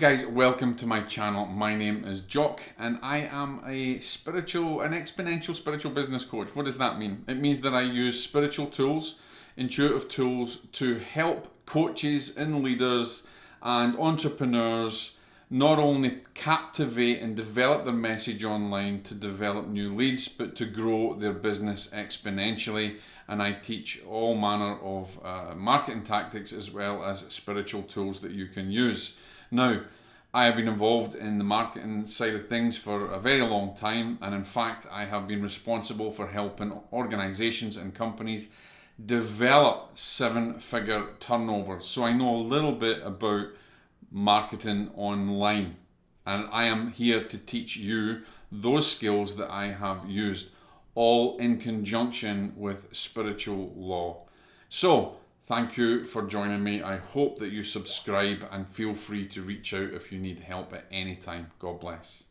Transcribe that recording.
welcome to my channel. My name is Jock and I am a spiritual, an exponential spiritual business coach. What does that mean? It means that I use spiritual tools, intuitive tools to help coaches and leaders and entrepreneurs not only captivate and develop their message online to develop new leads, but to grow their business exponentially. And I teach all manner of uh, marketing tactics as well as spiritual tools that you can use. Now, I have been involved in the marketing side of things for a very long time, and in fact, I have been responsible for helping organizations and companies develop seven figure turnovers. So I know a little bit about marketing online, and I am here to teach you those skills that I have used, all in conjunction with spiritual law. So, Thank you for joining me. I hope that you subscribe and feel free to reach out if you need help at any time. God bless.